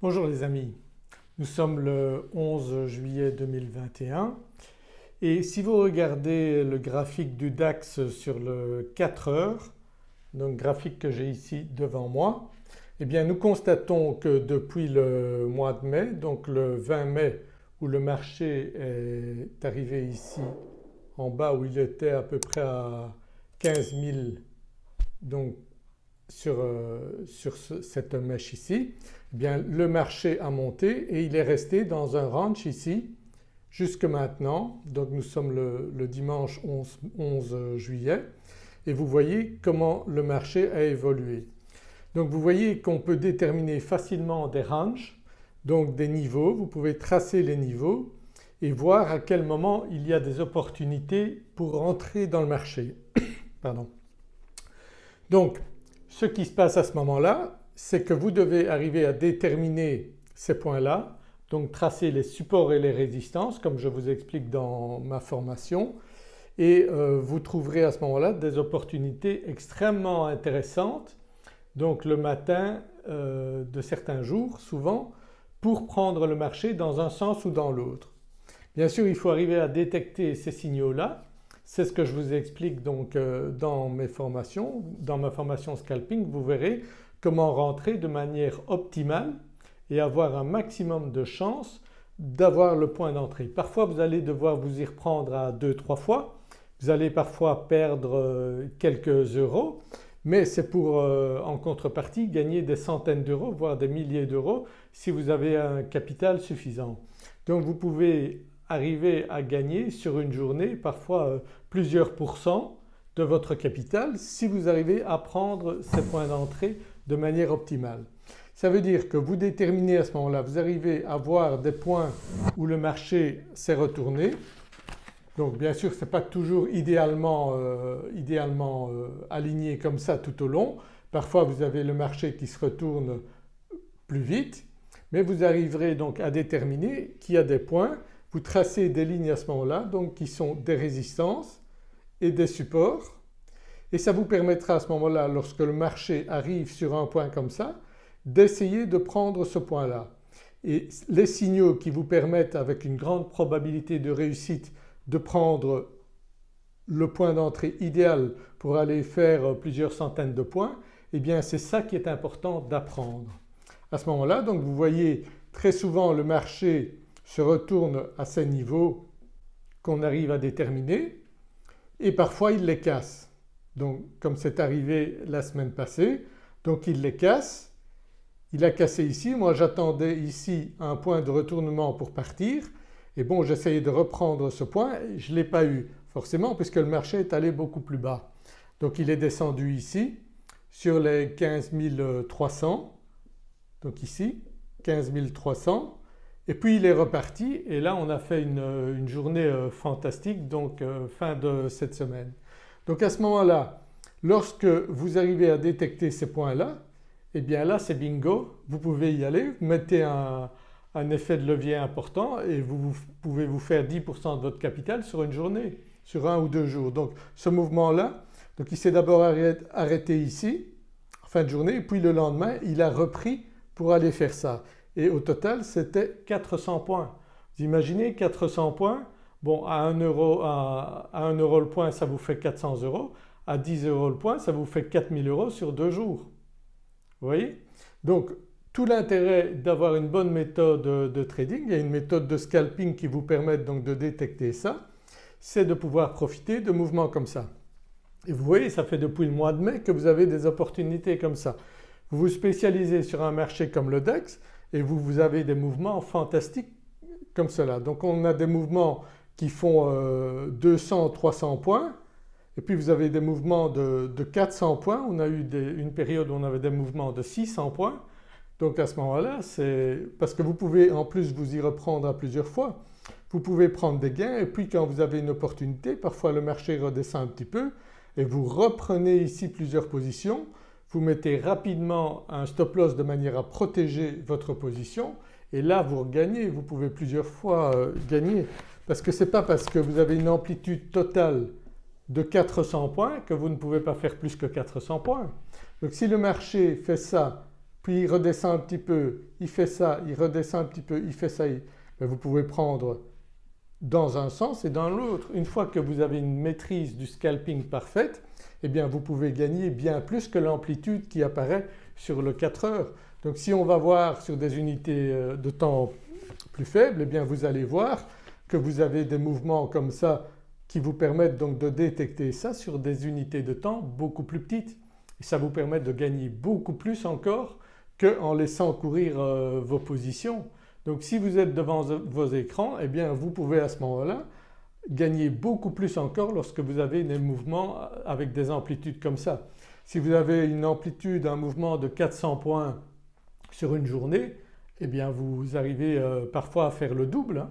Bonjour les amis, nous sommes le 11 juillet 2021 et si vous regardez le graphique du DAX sur le 4 heures, donc graphique que j'ai ici devant moi, eh bien nous constatons que depuis le mois de mai, donc le 20 mai où le marché est arrivé ici en bas où il était à peu près à 15 000 donc sur, euh, cette mèche ici, eh bien le marché a monté et il est resté dans un range ici jusque maintenant. Donc nous sommes le, dimanche 11, 11, juillet et vous voyez comment le marché a évolué. Donc vous voyez qu'on peut déterminer facilement des ranges, donc des niveaux, vous pouvez tracer les niveaux et voir à quel moment il y a des opportunités pour entrer dans le marché. Pardon. Donc ce qui se passe à ce moment-là c'est que vous devez arriver à déterminer ces points-là donc tracer les supports et les résistances comme je vous explique dans ma formation et euh, vous trouverez à ce moment-là des opportunités extrêmement intéressantes donc le matin euh, de certains jours souvent pour prendre le marché dans un sens ou dans l'autre. Bien sûr il faut arriver à détecter ces signaux-là c'est ce que je vous explique donc euh, dans mes formations, dans ma formation scalping vous verrez comment rentrer de manière optimale et avoir un maximum de chances d'avoir le point d'entrée. Parfois vous allez devoir vous y reprendre à 2-3 fois, vous allez parfois perdre euh, quelques euros mais c'est pour euh, en contrepartie gagner des centaines d'euros voire des milliers d'euros si vous avez un capital suffisant. Donc vous pouvez arriver à gagner sur une journée parfois euh, plusieurs pourcents de votre capital si vous arrivez à prendre ces points d'entrée de manière optimale. Ça veut dire que vous déterminez à ce moment-là, vous arrivez à voir des points où le marché s'est retourné. Donc bien sûr ce n'est pas toujours idéalement, euh, idéalement euh, aligné comme ça tout au long. Parfois vous avez le marché qui se retourne plus vite mais vous arriverez donc à déterminer qu'il y a des points vous tracez des lignes à ce moment-là donc qui sont des résistances et des supports et ça vous permettra à ce moment-là lorsque le marché arrive sur un point comme ça d'essayer de prendre ce point-là. Et les signaux qui vous permettent avec une grande probabilité de réussite de prendre le point d'entrée idéal pour aller faire plusieurs centaines de points, eh bien c'est ça qui est important d'apprendre. À ce moment-là donc vous voyez très souvent le marché se retourne à ces niveaux qu'on arrive à déterminer et parfois il les casse. Donc comme c'est arrivé la semaine passée, donc il les casse, il a cassé ici, moi j'attendais ici un point de retournement pour partir et bon j'essayais de reprendre ce point, je ne l'ai pas eu forcément puisque le marché est allé beaucoup plus bas. Donc il est descendu ici sur les 15 300 donc ici 15 300 et puis il est reparti. Et là on a fait une, journée euh, fantastique donc euh, fin de cette semaine. Donc à ce moment-là lorsque vous arrivez à détecter ces points-là et eh bien là c'est bingo, vous pouvez y aller, vous mettez un, effet de levier important et vous, pouvez vous faire 10% de votre capital sur une journée, sur un ou deux jours. Donc ce mouvement-là, donc il s'est d'abord arrêté ici en fin de journée. Et puis le lendemain il a repris pour aller faire ça et au total c'était 400 points. Vous imaginez 400 points, bon à 1 euro, à, 1 euro le point ça vous fait 400 euros, à 10 euros le point ça vous fait 4000 euros sur deux jours. Vous voyez? Donc tout l'intérêt d'avoir une bonne méthode de trading, il y a une méthode de scalping qui vous permet donc de détecter ça, c'est de pouvoir profiter de mouvements comme ça. Et vous voyez ça fait depuis le mois de mai que vous avez des opportunités comme ça. Vous vous spécialisez sur un marché comme le DAX, et vous, vous avez des mouvements fantastiques comme cela. Donc on a des mouvements qui font 200, euh, 300 points et puis vous avez des mouvements de, 400 points. On a eu une période où on avait des mouvements de 600 points. Donc à ce moment-là c'est parce que vous pouvez en plus vous y reprendre à plusieurs fois. Vous pouvez prendre des gains et puis quand vous avez une opportunité, parfois le marché redescend un petit peu et vous reprenez ici plusieurs positions vous mettez rapidement un stop loss de manière à protéger votre position. Et là vous regagnez, vous pouvez plusieurs fois euh, gagner. Parce que ce n'est pas parce que vous avez une amplitude totale de 400 points que vous ne pouvez pas faire plus que 400 points. Donc si le marché fait ça puis il redescend un petit peu, il fait ça, il redescend un petit peu, il fait ça, vous pouvez prendre dans un sens et dans l'autre. Une fois que vous avez une maîtrise du scalping parfaite eh bien vous pouvez gagner bien plus que l'amplitude qui apparaît sur le 4 heures. Donc si on va voir sur des unités euh, de temps plus faibles eh bien vous allez voir que vous avez des mouvements comme ça qui vous permettent donc de détecter ça sur des unités de temps beaucoup plus petites et ça vous permet de gagner beaucoup plus encore qu'en laissant courir euh, vos positions. Donc si vous êtes devant vos écrans eh bien vous pouvez à ce moment-là gagner beaucoup plus encore lorsque vous avez des mouvements avec des amplitudes comme ça. Si vous avez une amplitude, un mouvement de 400 points sur une journée eh bien vous arrivez euh, parfois à faire le double. Hein.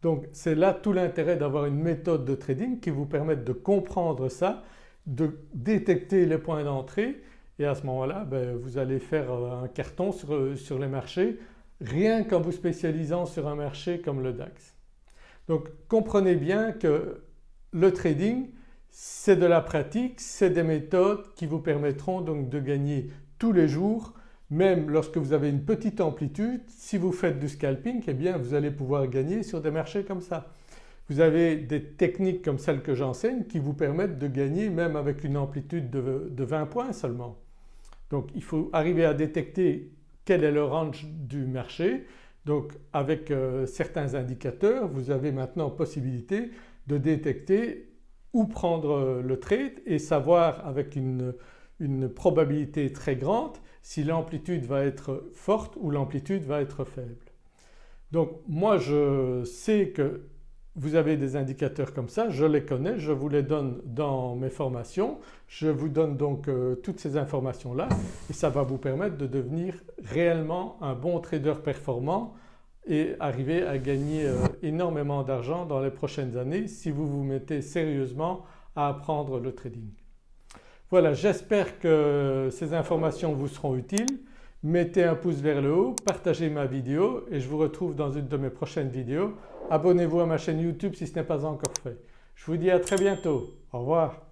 Donc c'est là tout l'intérêt d'avoir une méthode de trading qui vous permette de comprendre ça, de détecter les points d'entrée et à ce moment-là ben, vous allez faire euh, un carton sur, euh, sur les marchés rien qu'en vous spécialisant sur un marché comme le DAX. Donc comprenez bien que le trading c'est de la pratique, c'est des méthodes qui vous permettront donc de gagner tous les jours même lorsque vous avez une petite amplitude, si vous faites du scalping eh bien vous allez pouvoir gagner sur des marchés comme ça. Vous avez des techniques comme celles que j'enseigne qui vous permettent de gagner même avec une amplitude de, de 20 points seulement. Donc il faut arriver à détecter quel est le range du marché. Donc avec euh, certains indicateurs vous avez maintenant possibilité de détecter où prendre euh, le trade et savoir avec une, une probabilité très grande si l'amplitude va être forte ou l'amplitude va être faible. Donc moi je sais que vous avez des indicateurs comme ça, je les connais, je vous les donne dans mes formations, je vous donne donc euh, toutes ces informations là et ça va vous permettre de devenir réellement un bon trader performant et arriver à gagner euh, énormément d'argent dans les prochaines années si vous vous mettez sérieusement à apprendre le trading. Voilà j'espère que ces informations vous seront utiles. Mettez un pouce vers le haut, partagez ma vidéo et je vous retrouve dans une de mes prochaines vidéos. Abonnez-vous à ma chaîne YouTube si ce n'est pas encore fait. Je vous dis à très bientôt. Au revoir.